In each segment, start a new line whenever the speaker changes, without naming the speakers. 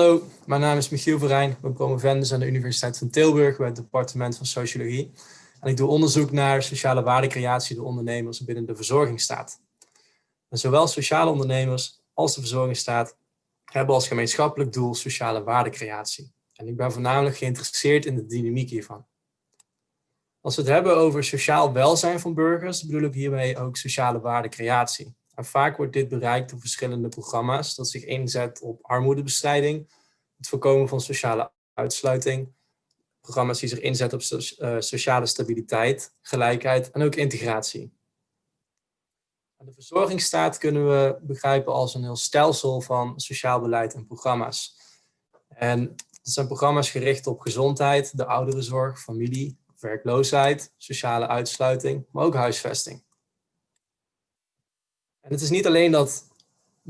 Hallo, mijn naam is Michiel Verijn. Ik ben promovendus aan de Universiteit van Tilburg bij het departement van Sociologie. En ik doe onderzoek naar sociale waardecreatie door ondernemers binnen de verzorgingsstaat. En zowel sociale ondernemers als de verzorgingsstaat hebben als gemeenschappelijk doel sociale waardecreatie. En ik ben voornamelijk geïnteresseerd in de dynamiek hiervan. Als we het hebben over sociaal welzijn van burgers, bedoel ik hiermee ook sociale waardecreatie. En vaak wordt dit bereikt door verschillende programma's dat zich inzet op armoedebestrijding, het voorkomen van sociale uitsluiting, programma's die zich inzetten op eh, sociale stabiliteit, gelijkheid en ook integratie. De verzorgingsstaat kunnen we begrijpen als een heel stelsel van sociaal beleid en programma's. En dat zijn programma's gericht op gezondheid, de ouderenzorg, familie, werkloosheid, sociale uitsluiting, maar ook huisvesting. En het is niet alleen dat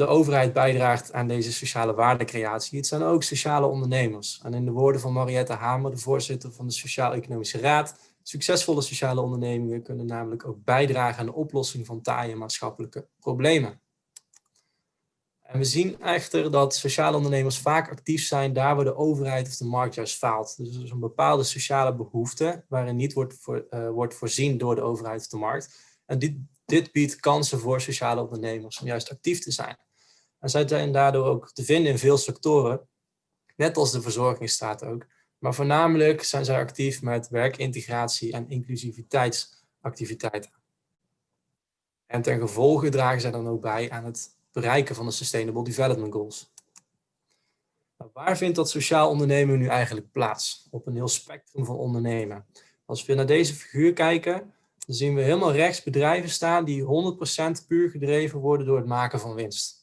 de overheid bijdraagt aan deze sociale waardecreatie, het zijn ook sociale ondernemers. En in de woorden van Mariette Hamer, de voorzitter van de Sociaal-Economische Raad, succesvolle sociale ondernemingen kunnen namelijk ook bijdragen aan de oplossing van taaie maatschappelijke problemen. En we zien echter dat sociale ondernemers vaak actief zijn daar waar de overheid of de markt juist faalt. Dus er is een bepaalde sociale behoefte waarin niet wordt, voor, uh, wordt voorzien door de overheid of de markt. En dit, dit biedt kansen voor sociale ondernemers om juist actief te zijn. En zij zijn daardoor ook te vinden in veel sectoren, net als de verzorgingsstaat ook. Maar voornamelijk zijn zij actief met werkintegratie en inclusiviteitsactiviteiten. En ten gevolge dragen zij dan ook bij aan het bereiken van de Sustainable Development Goals. Nou, waar vindt dat sociaal ondernemen nu eigenlijk plaats? Op een heel spectrum van ondernemen. Als we naar deze figuur kijken, dan zien we helemaal rechts bedrijven staan die 100% puur gedreven worden door het maken van winst.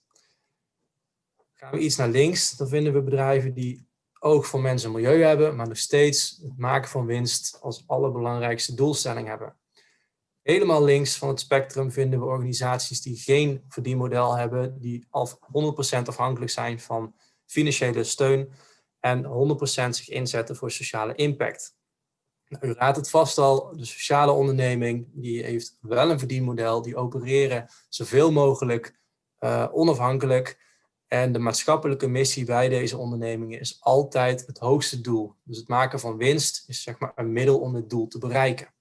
Gaan we iets naar links, dan vinden we bedrijven die oog voor mensen en milieu hebben, maar nog steeds het maken van winst als allerbelangrijkste doelstelling hebben. Helemaal links van het spectrum vinden we organisaties die geen verdienmodel hebben, die 100% afhankelijk zijn van financiële steun en 100% zich inzetten voor sociale impact. Nou, u raadt het vast al, de sociale onderneming die heeft wel een verdienmodel, die opereren zoveel mogelijk uh, onafhankelijk. En de maatschappelijke missie bij deze ondernemingen is altijd het hoogste doel. Dus het maken van winst is zeg maar een middel om het doel te bereiken.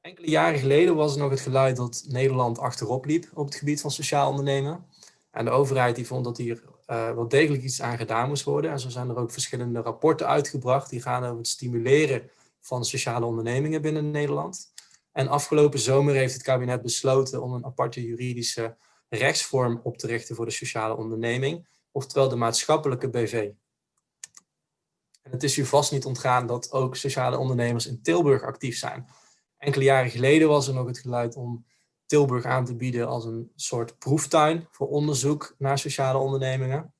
Enkele jaren geleden was er nog het geluid dat Nederland achterop liep op het gebied van sociaal ondernemen. En de overheid die vond dat hier uh, wel degelijk iets aan gedaan moest worden. En zo zijn er ook verschillende rapporten uitgebracht die gaan over het stimuleren van sociale ondernemingen binnen Nederland. En afgelopen zomer heeft het kabinet besloten om een aparte juridische rechtsvorm op te richten voor de sociale onderneming, oftewel de maatschappelijke BV. En het is u vast niet ontgaan dat ook sociale ondernemers in Tilburg actief zijn. Enkele jaren geleden was er nog het geluid om Tilburg aan te bieden als een soort proeftuin voor onderzoek naar sociale ondernemingen.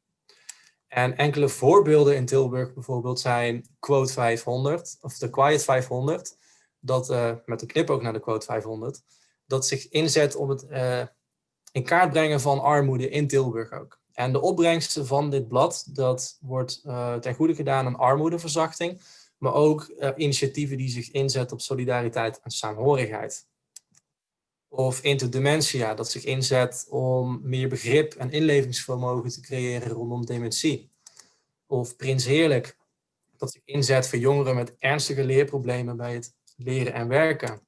En enkele voorbeelden in Tilburg bijvoorbeeld zijn Quote 500 of de Quiet 500, dat uh, met een knip ook naar de Quote 500, dat zich inzet om het uh, in kaart brengen van armoede in Tilburg ook. En de opbrengsten van dit blad, dat wordt uh, ten goede gedaan aan armoedeverzachting, maar ook initiatieven die zich inzetten op solidariteit en saamhorigheid. Of interdementia, dat zich inzet om meer begrip en inlevingsvermogen te creëren rondom dementie. Of Prins Heerlijk, dat zich inzet voor jongeren met ernstige leerproblemen bij het leren en werken.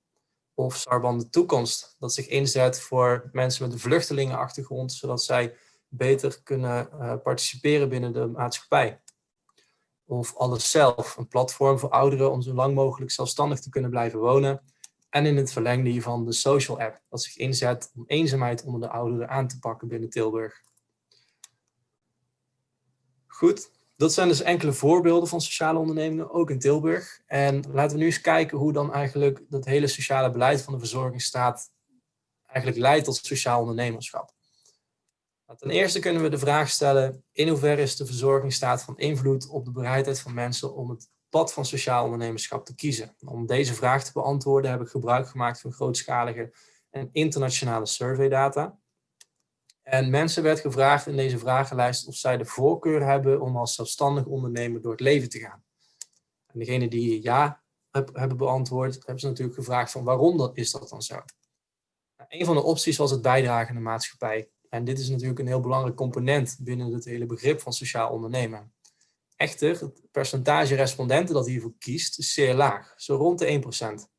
Of Sarban de Toekomst, dat zich inzet voor mensen met een vluchtelingenachtergrond, zodat zij beter kunnen uh, participeren binnen de maatschappij. Of Alles Zelf, een platform voor ouderen om zo lang mogelijk zelfstandig te kunnen blijven wonen en in het verlengde hiervan de social app, dat zich inzet om eenzaamheid onder de ouderen aan te pakken binnen Tilburg. Goed, dat zijn dus enkele voorbeelden van sociale ondernemingen, ook in Tilburg. En laten we nu eens kijken hoe dan eigenlijk dat hele sociale beleid van de verzorgingsstaat eigenlijk leidt tot sociaal ondernemerschap. Nou, ten eerste kunnen we de vraag stellen, in hoeverre is de verzorgingsstaat van invloed op de bereidheid van mensen om het pad van sociaal ondernemerschap te kiezen. Om deze vraag te beantwoorden heb ik gebruik gemaakt van grootschalige en internationale surveydata. En mensen werd gevraagd in deze vragenlijst of zij de voorkeur hebben om als zelfstandig ondernemer door het leven te gaan. En degene die ja hebben beantwoord, hebben ze natuurlijk gevraagd van waarom dat, is dat dan zo. Nou, een van de opties was het bijdragen aan de maatschappij. En dit is natuurlijk een heel belangrijk component binnen het hele begrip van sociaal ondernemen. Echter, het percentage respondenten dat hiervoor kiest is zeer laag, zo rond de 1%.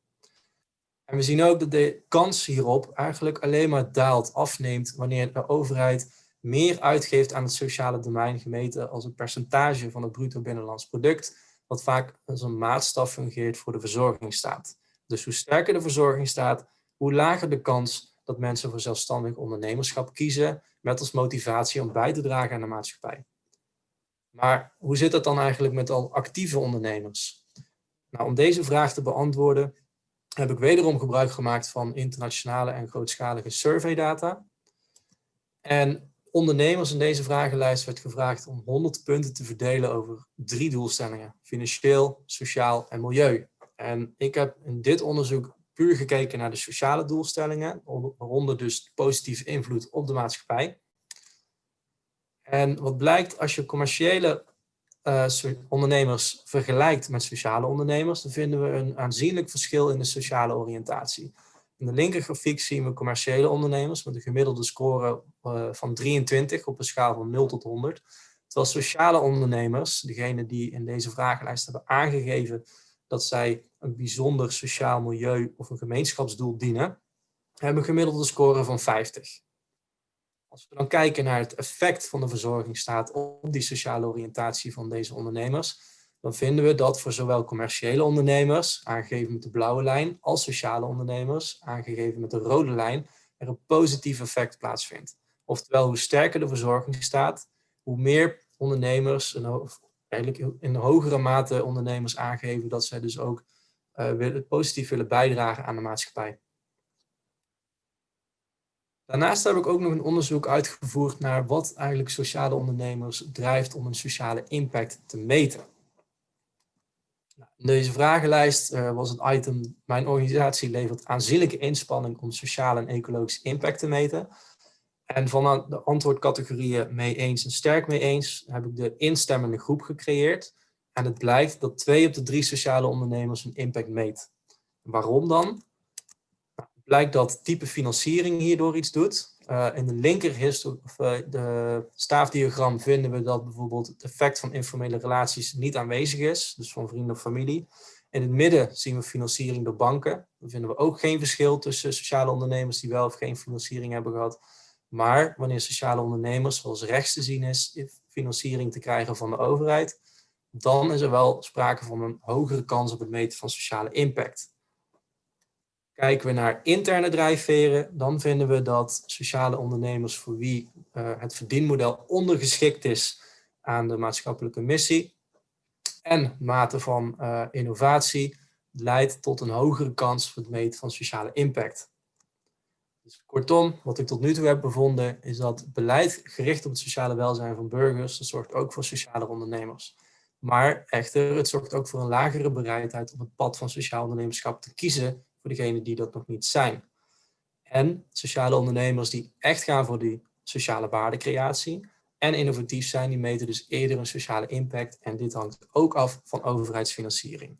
En we zien ook dat de kans hierop eigenlijk alleen maar daalt, afneemt, wanneer de overheid meer uitgeeft aan het sociale domein gemeten als een percentage van het bruto binnenlands product, wat vaak als een maatstaf fungeert voor de verzorgingsstaat. Dus hoe sterker de verzorgingsstaat, hoe lager de kans dat mensen voor zelfstandig ondernemerschap kiezen, met als motivatie om bij te dragen aan de maatschappij. Maar hoe zit het dan eigenlijk met al actieve ondernemers? Nou, om deze vraag te beantwoorden heb ik wederom gebruik gemaakt van internationale en grootschalige surveydata. En ondernemers in deze vragenlijst werd gevraagd om 100 punten te verdelen over drie doelstellingen. Financieel, sociaal en milieu. En ik heb in dit onderzoek puur gekeken naar de sociale doelstellingen, waaronder dus positieve invloed op de maatschappij. En wat blijkt als je commerciële uh, ondernemers vergelijkt met sociale ondernemers, dan vinden we een aanzienlijk verschil in de sociale oriëntatie. In de linkergrafiek zien we commerciële ondernemers met een gemiddelde score uh, van 23 op een schaal van 0 tot 100. Terwijl sociale ondernemers, degene die in deze vragenlijst hebben aangegeven dat zij een bijzonder sociaal milieu of een gemeenschapsdoel dienen, hebben een gemiddelde score van 50. Als we dan kijken naar het effect van de verzorgingsstaat op die sociale oriëntatie van deze ondernemers, dan vinden we dat voor zowel commerciële ondernemers, aangegeven met de blauwe lijn, als sociale ondernemers, aangegeven met de rode lijn, er een positief effect plaatsvindt. Oftewel, hoe sterker de verzorgingsstaat, hoe meer ondernemers, eigenlijk in hogere mate ondernemers aangeven dat zij dus ook uh, positief willen bijdragen aan de maatschappij. Daarnaast heb ik ook nog een onderzoek uitgevoerd naar wat eigenlijk sociale ondernemers drijft om een sociale impact te meten. Nou, in deze vragenlijst uh, was het item, mijn organisatie levert aanzienlijke inspanning om sociale en ecologische impact te meten. En van de antwoordcategorieën mee eens en sterk mee eens heb ik de instemmende groep gecreëerd. En het blijkt dat twee op de drie sociale ondernemers een impact meet. Waarom dan? Blijkt dat type financiering hierdoor iets doet. Uh, in de linker of, uh, de staafdiagram vinden we dat bijvoorbeeld het effect van informele relaties niet aanwezig is, dus van vrienden of familie. In het midden zien we financiering door banken. Dan vinden we ook geen verschil tussen sociale ondernemers die wel of geen financiering hebben gehad. Maar wanneer sociale ondernemers, zoals rechts te zien is, financiering te krijgen van de overheid, dan is er wel sprake van een hogere kans op het meten van sociale impact. Kijken we naar interne drijfveren, dan vinden we dat sociale ondernemers voor wie uh, het verdienmodel ondergeschikt is aan de maatschappelijke missie en mate van uh, innovatie leidt tot een hogere kans voor het meten van sociale impact. Dus kortom, wat ik tot nu toe heb bevonden is dat beleid gericht op het sociale welzijn van burgers, dat zorgt ook voor sociale ondernemers. Maar echter, het zorgt ook voor een lagere bereidheid op het pad van sociaal ondernemerschap te kiezen voor degenen die dat nog niet zijn. En sociale ondernemers die echt gaan voor die sociale waardecreatie en innovatief zijn, die meten dus eerder een sociale impact. En dit hangt ook af van overheidsfinanciering.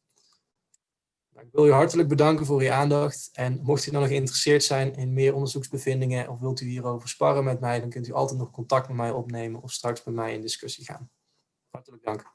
Nou, ik wil u hartelijk bedanken voor uw aandacht. En mocht u nou nog geïnteresseerd zijn in meer onderzoeksbevindingen of wilt u hierover sparren met mij, dan kunt u altijd nog contact met mij opnemen of straks met mij in discussie gaan. Hartelijk dank.